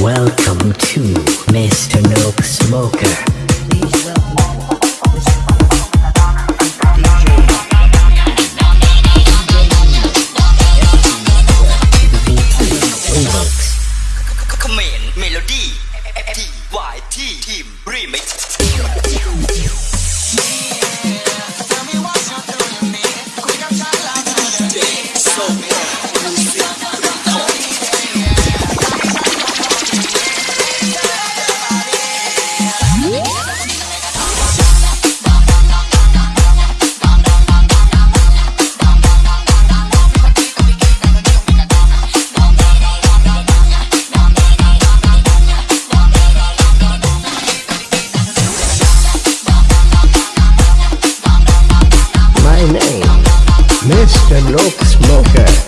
Welcome to Mr. Nope Smoker. them look smoker